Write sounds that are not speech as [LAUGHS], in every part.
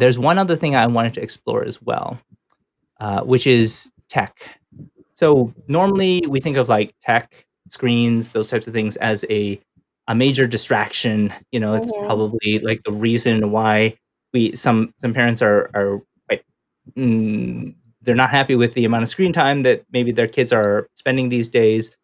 there's one other thing I wanted to explore as well, uh, which is tech. So normally we think of like tech, screens, those types of things as a a major distraction. You know, it's Mhm. probably like the reason why we some some parents are are like mm, they're not happy with the amount of screen time that maybe their kids are spending these days.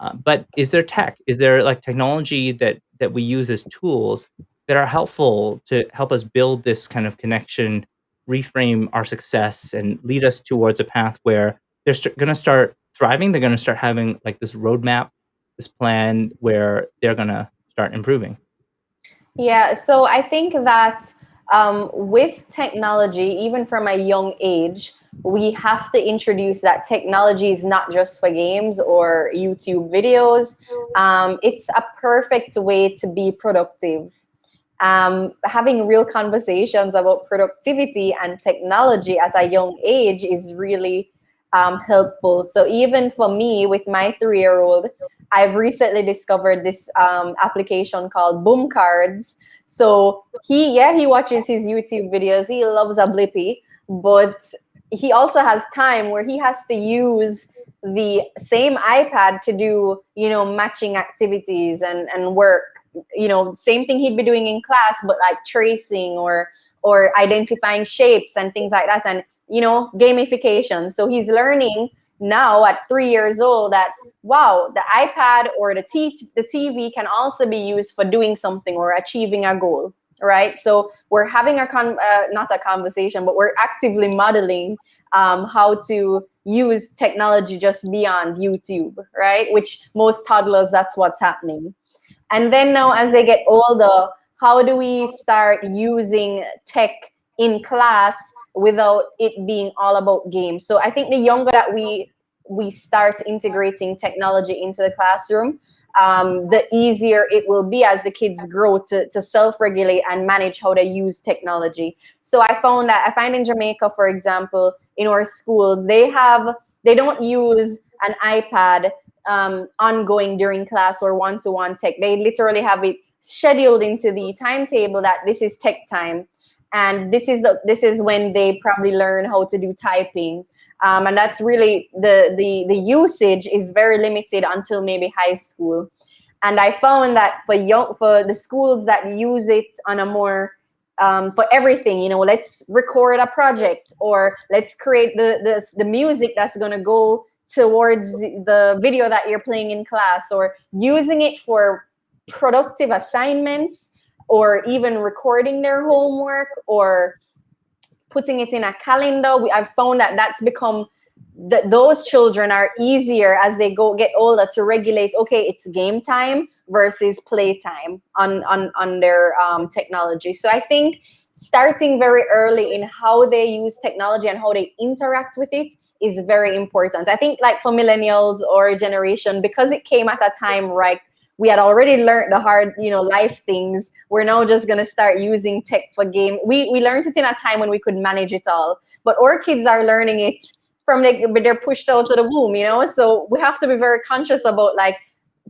Uh, but is there tech? Is there like technology that that we use as tools that are helpful to help us build this kind of connection, reframe our success, and lead us towards a path where they're going to start thriving? They're going to start having like this roadmap, this plan where they're going to start improving. Yeah, so I think that um, with technology, even from a young age, we have to introduce that technology is not just for games or YouTube videos. Um, it's a perfect way to be productive. Um, having real conversations about productivity and technology at a young age is really um, helpful. So even for me, with my three-year-old, I've recently discovered this um, application called Boom Cards. So he, yeah, he watches his YouTube videos. He loves a Blippi, but he also has time where he has to use the same iPad to do, you know, matching activities and, and work. You know, same thing he'd be doing in class, but like tracing or or identifying shapes and things like that. And you know, gamification. So he's learning now at three years old that wow, the iPad or the t- the TV can also be used for doing something or achieving a goal, right? So we're having a con uh, not a conversation, but we're actively modeling um, how to use technology just beyond YouTube, right? Which most toddlers, that's what's happening. And then now, as they get older, how do we start using tech in class without it being all about games. So I think the younger that we we start integrating technology into the classroom, um, the easier it will be as the kids grow to, to self-regulate and manage how they use technology. So I found that I find in Jamaica, for example, in our schools, they have they don't use an iPad um, ongoing during class or one-to-one tech. They literally have it scheduled into the timetable that this is tech time. And this is the, this is when they probably learn how to do typing. Um, and that's really the, the the usage is very limited until maybe high school. And i found that for young for the schools that use it on a more um, for everything you know let's record a project or let's create the the, the music that's going to go towards the video that you're playing in class or using it for productive assignments or even recording their homework or putting it in a calendar. We, I've found that that's become that those children are easier as they go get older to regulate okay it's game time versus play time on on on their um, technology so i think starting very early in how they use technology and how they interact with it is very important i think like for millennials or generation because it came at a time right we had already learned the hard, you know, life things. We're now just gonna start using tech for game. We we learned it in a time when we could manage it all, but our kids are learning it from like they're pushed out to the womb, you know. So we have to be very conscious about like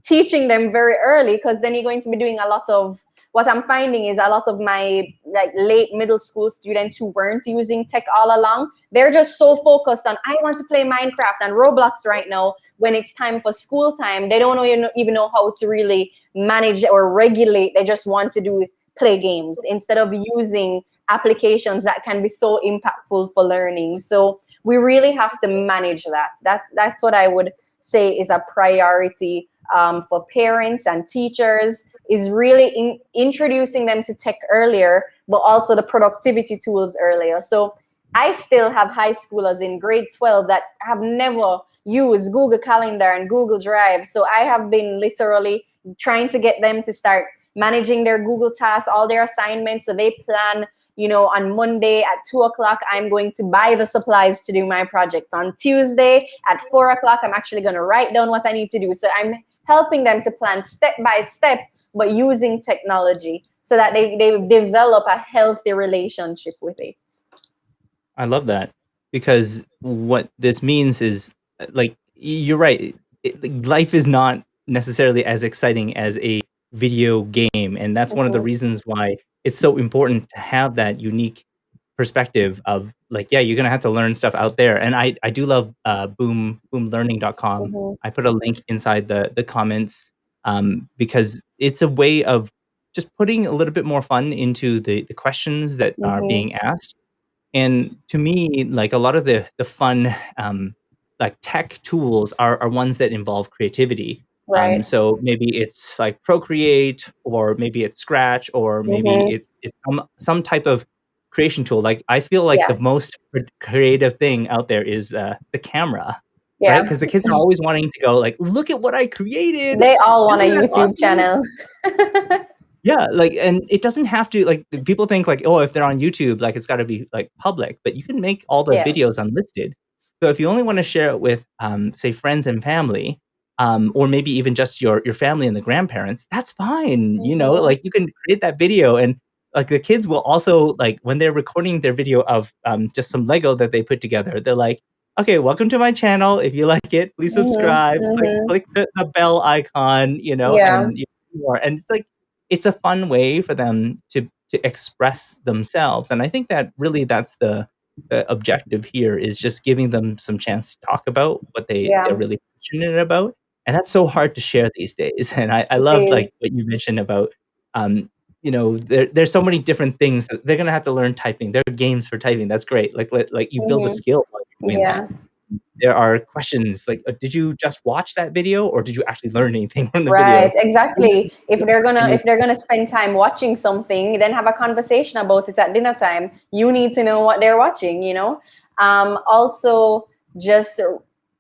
teaching them very early because then you're going to be doing a lot of what I'm finding is a lot of my like late middle school students who weren't using tech all along, they're just so focused on I want to play Minecraft and Roblox right now. When it's time for school time, they don't even know how to really manage or regulate. They just want to do play games instead of using applications that can be so impactful for learning. So we really have to manage that. That's that's what I would say is a priority um, for parents and teachers is really in, introducing them to tech earlier, but also the productivity tools earlier. So I still have high schoolers in grade 12 that have never used Google Calendar and Google Drive. So I have been literally trying to get them to start managing their Google tasks, all their assignments. So they plan, you know, on Monday at two o'clock, I'm going to buy the supplies to do my project. On Tuesday at four o'clock, I'm actually going to write down what I need to do. So I'm helping them to plan step by step but using technology so that they, they develop a healthy relationship with it. I love that because what this means is like you're right. It, life is not necessarily as exciting as a video game, and that's one of the Mhm. reasons why it's so important to have that unique perspective of like, yeah, you're gonna have to learn stuff out there. And I I do love uh, boom boomlearning.com. Mhm. I put a link inside the the comments um, because it's a way of just putting a little bit more fun into the the questions that are Mhm. being asked. And to me, like a lot of the the fun um, like tech tools are are ones that involve creativity. Um, Right. so maybe it's like Procreate, or maybe it's Scratch, or maybe Mhm. it's it's some some type of creation tool. Like I feel like Yeah. the most creative thing out there is, uh, the camera, right? Yeah. 'Cause the kids are always wanting to go like, "Look at what I created. They all want a Isn't that YouTube awesome?" channel. [LAUGHS] Yeah, like and it doesn't have to like, people think like, "Oh, if they're on YouTube, like, it's gotta be, like, public," but you can make all the Yeah. videos unlisted. So if you only wanna share it with, um, say, friends and family, um, or maybe even just your your family and the grandparents, that's fine, you know? Mhm. Like, you can create that video and, like, the kids will also like, when they're recording their video of, um, just some Lego that they put together, they're like, "Okay, welcome to my channel. If you like it, please subscribe, click mhm. click the the bell icon," you know, Yeah. and more. And it's like it's a fun way for them to to express themselves, and I think that really that's the the objective here is just giving them some chance to talk about what they they're Yeah. really passionate about, and that's so hard to share these days. [LAUGHS] And I I love, like, what you mentioned about, um, you know, there there's so many different things that they're gonna have to learn typing. There are games for typing, that's great. Like like like, you build a Mhm. skill while that. Yeah. There are questions like, uh, "Did you just watch that video, or did you actually learn anything [LAUGHS] from the video?" Right, exactly. If they're gonna you if they're gonna spend time watching something, then have a conversation about it at dinner time. You need to know what they're watching, you know? Um, also, just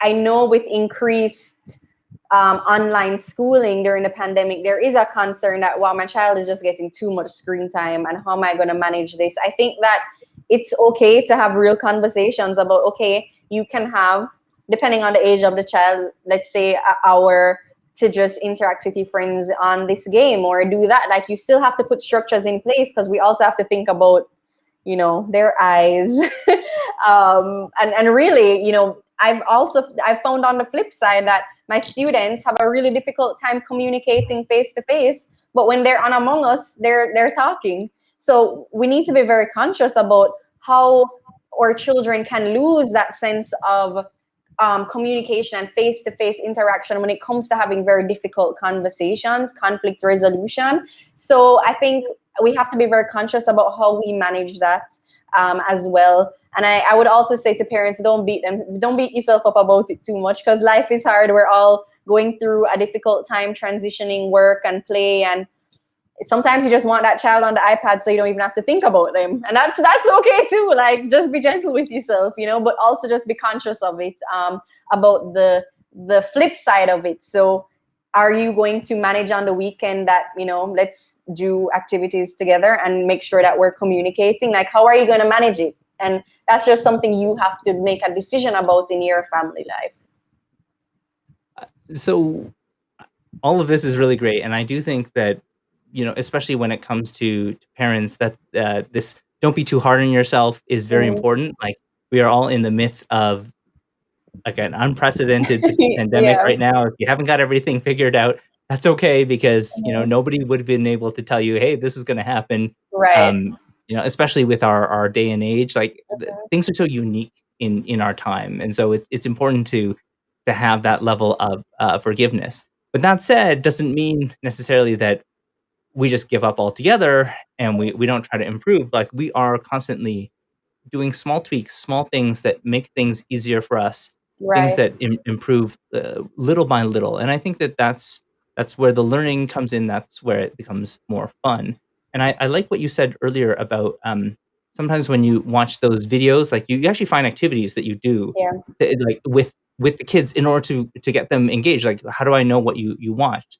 I know with increased, um, online schooling during the pandemic, there is a concern that, "Well, my child is just getting too much screen time, and how am I gonna manage this?" I think that it's okay to have real conversations about, okay, you can have depending on the age of the child, let's say a hour to just interact with your friends on this game or do that. Like, you still have to put structures in place because we also have to think about, you know, their eyes. [LAUGHS] Um, and and really, you know, I've also I've found on the flip side that my students have a really difficult time communicating face to face, but when they're on Among Us, they're they're talking. So we need to be very conscious about how our children can lose that sense of, um, communication and face-to-face interaction when it comes to having very difficult conversations, conflict resolution. So I think we have to be very conscious about how we manage that, um, as well. And I I would also say to parents, don't beat them don't beat yourself up about it too much because life is hard. We're all going through a difficult time transitioning work and play, and sometimes you just want that child on the iPad so you don't even have to think about them. And that's that's okay too. Like, just be gentle with yourself, you know, but also just be conscious of it, um, about the the flip side of it. So, are you going to manage on the weekend that, you know, let's do activities together and make sure that we're communicating? Like, how are you gonna manage it? And that's just something you have to make a decision about in your family life. So, all of this is really great, and I do think that, you know, especially when it comes to to parents that, uh, this "Don't be too hard on yourself" is very Mhm. important. Like, we are all in the midst of, like, an unprecedented [LAUGHS] pandemic Yeah. right now. If you haven't got everything figured out, that's okay because, you know, Mhm. nobody would have been able to tell you, "Hey, this is gonna happen." Right. Um, you know, especially with our our day and age, like, the Mhm. things are so unique in in our time, and so it's it's important to to have that level of, uh, forgiveness. But that said, doesn't mean necessarily that we just give up altogether and we we don't try to improve. Like, we are constantly doing small tweaks, small things that make things easier for us, things that im improve, uh, little by little, and I think that that's that's where the learning comes in, that's where it becomes more fun. And I I like what you said earlier about, um, sometimes when you watch those videos, like, you you actually find activities that you do, Yeah. eh, like, with with the kids in order to to get them engaged, like, "How do I know what you you watched?"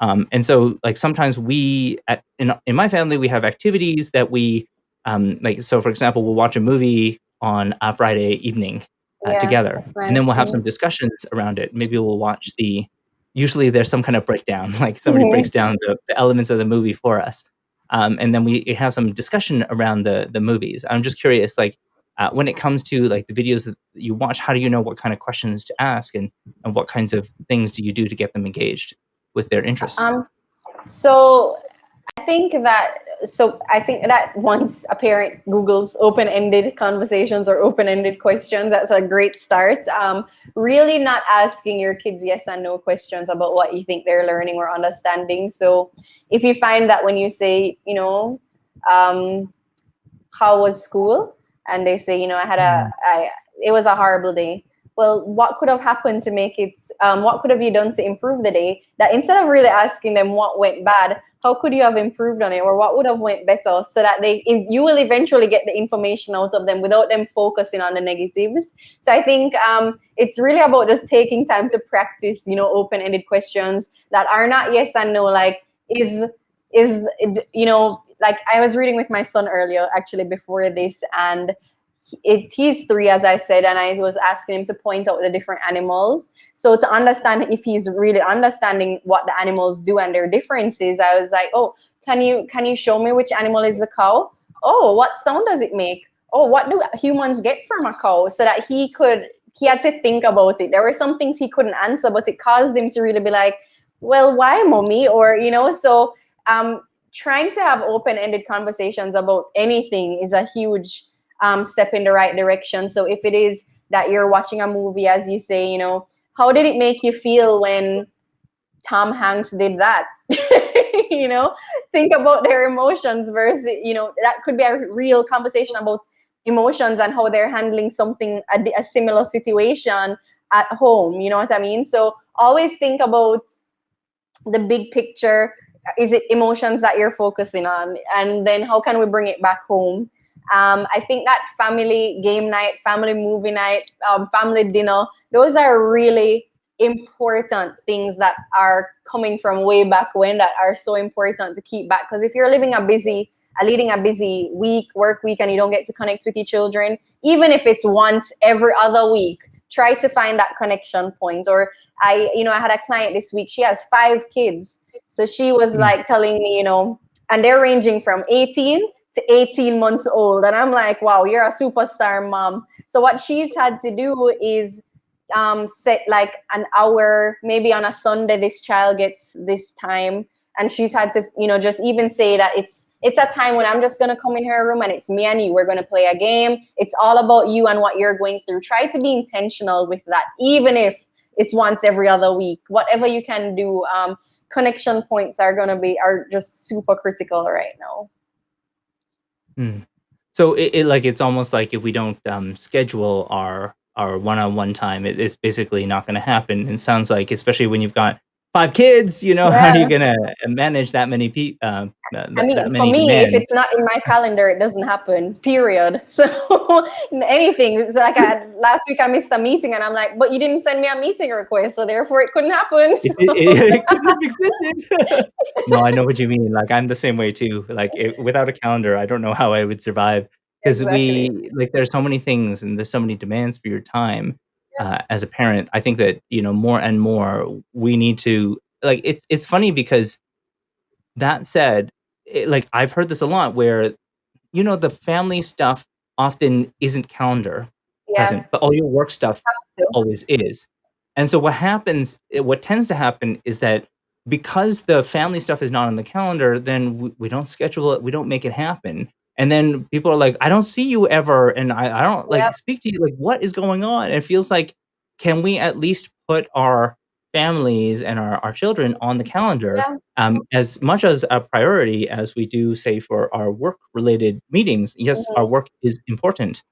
Um, and so, like, sometimes we at in in my family, we have activities that we, um, like so for example, we'll watch a movie on a Friday evening, uh, Yeah, together, and then we'll have some discussions around it. Maybe we'll watch the usually there's some kind of breakdown, [LAUGHS] like, somebody breaks Mhm. down the the elements of the movie for us, um, and then we have some discussion around the the movies. I'm just curious, like, uh, when it comes to, like, the videos that you watch, how do you know what kind of questions to ask, and and what kinds of things do you do to get them engaged with their interests? um, so I think that so I think that once a parent Google's open-ended conversations or open-ended questions, that's a great start. Um, really not asking your kids yes and no questions about what you think they're learning or understanding. So if you find that when you say, you know, um, how was school? And they say, you know, I had a, mm. It was a horrible day well, what could have happened to make it, um, what could have you done to improve the day? That instead of really asking them what went bad, how could you have improved on it or what would have went better so that they, you will eventually get the information out of them without them focusing on the negatives. So I think um, it's really about just taking time to practice, you know, open-ended questions that are not yes and no, like is, is, you know, like I was reading with my son earlier, actually before this, and it, he's three, as I said, and I was asking him to point out the different animals. So to understand if he's really understanding what the animals do and their differences, I was like, oh, can you can you show me which animal is the cow? Oh, what sound does it make? Oh, what do humans get from a cow? So that he could he had to think about it. There were some things he couldn't answer, but it caused him to really be like, well, why, mommy? Or you know, so um, trying to have open-ended conversations about anything is a huge um, step in the right direction. So if it is that you're watching a movie, as you say, you know, how did it make you feel when Tom Hanks did that? [LAUGHS] you know, think about their emotions versus, you know, that could be a real conversation about emotions and how they're handling something, a, a similar situation at home. You know what I mean? So always think about the big picture. Is it emotions that you're focusing on? And then how can we bring it back home? Um, I think that family game night, family movie night, um, family dinner, those are really important things that are coming from way back when that are so important to keep back. Because if you're living a busy, uh, leading a busy week, work week, and you don't get to connect with your children, even if it's once every other week, try to find that connection point. Or I, you know, I had a client this week, she has five kids. So she was mm. like telling me, you know, and they're ranging from 18 to 18 months old. And I'm like, wow, you're a superstar mom. So what she's had to do is um, set like an hour, maybe on a Sunday, this child gets this time. And she's had to, you know, just even say that it's it's a time when I'm just gonna come in her room and it's me and you. We're gonna play a game. It's all about you and what you're going through. Try to be intentional with that, even if it's once every other week. Whatever you can do. Um, connection points are gonna be are just super critical right now. Mm. So it, it like it's almost like if we don't um, schedule our our one-on-one time, it, it's basically not going to happen. And sounds like, especially when you've got five kids, you know, how are you gonna manage that many people? Uh, I mean, for me, demands? if it's not in my calendar, it doesn't happen. Period. [LAUGHS] So anything. It's like I, last week I missed a meeting, and I'm like, but you didn't send me a meeting request, so therefore it couldn't happen. It, [LAUGHS] it, it, couldn't have existed. [LAUGHS] no, I know what you mean. Like I'm the same way too. Like without a calendar, I don't know how I would survive because exactly. we like there's so many things and there's so many demands for your time uh, as a parent, I think that you know more and more we need to like. It's it's funny because that said, it, like I've heard this a lot where you know the family stuff often isn't calendar yeah. present, but all your work stuff always is. And so what happens, what tends to happen is that because the family stuff is not on the calendar, then we, we don't schedule it, we don't make it happen and then people are like i don't see you ever and i, I don't like yep. speak to you like what is going on and it feels like can we at least put our families and our, our children on the calendar yeah. um, as much as a priority as we do say for our work related meetings yes mm-hmm. our work is important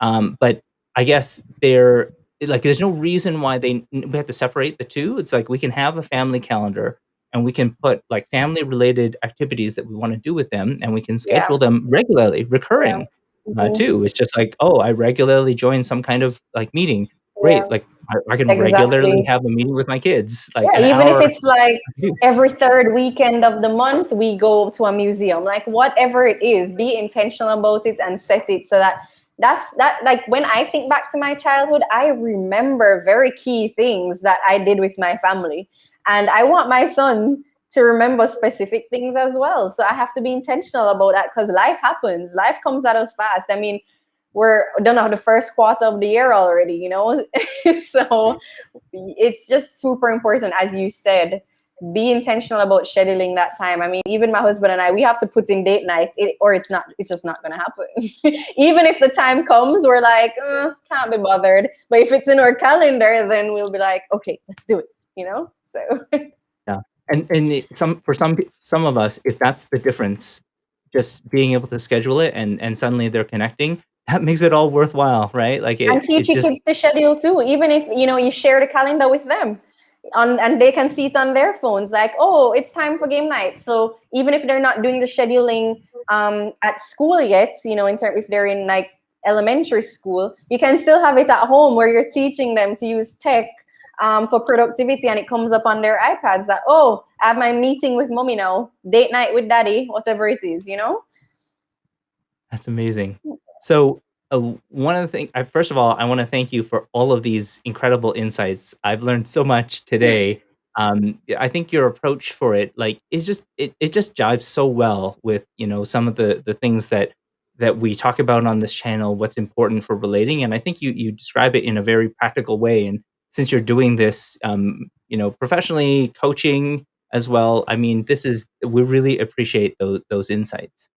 um, but i guess there like there's no reason why they we have to separate the two it's like we can have a family calendar and we can put like family related activities that we want to do with them and we can schedule yeah. them regularly recurring yeah. mm-hmm. uh, too it's just like oh i regularly join some kind of like meeting great yeah. like I, I can exactly. regularly have a meeting with my kids like yeah, even if it's like every third weekend of the month we go to a museum like whatever it is be intentional about it and set it so that that's that like when i think back to my childhood i remember very key things that i did with my family and I want my son to remember specific things as well. So I have to be intentional about that because life happens. Life comes at us fast. I mean, we're done of the first quarter of the year already, you know? [LAUGHS] so it's just super important, as you said, be intentional about scheduling that time. I mean, even my husband and I, we have to put in date night, it, or it's not, it's just not gonna happen. [LAUGHS] even if the time comes, we're like, uh, can't be bothered. But if it's in our calendar, then we'll be like, okay, let's do it. You know, so. yeah, and and it, some for some some of us, if that's the difference, just being able to schedule it and and suddenly they're connecting, that makes it all worthwhile, right? Like it, and teach your kids to schedule too, even if you know you share the calendar with them on and they can see it on their phones like oh it's time for game night so even if they're not doing the scheduling um, at school yet you know in terms if they're in like elementary school you can still have it at home where you're teaching them to use tech um, for productivity and it comes up on their ipads that oh i have my meeting with mommy now date night with daddy whatever it is you know that's amazing so uh, one of the things, first of all, I want to thank you for all of these incredible insights. I've learned so much today. [LAUGHS] Um, I think your approach for it, like, is just it, it just jives so well with you know some of the the things that that we talk about on this channel. What's important for relating, and I think you you describe it in a very practical way. And since you're doing this, um, you know, professionally coaching as well, I mean, this is we really appreciate those those insights.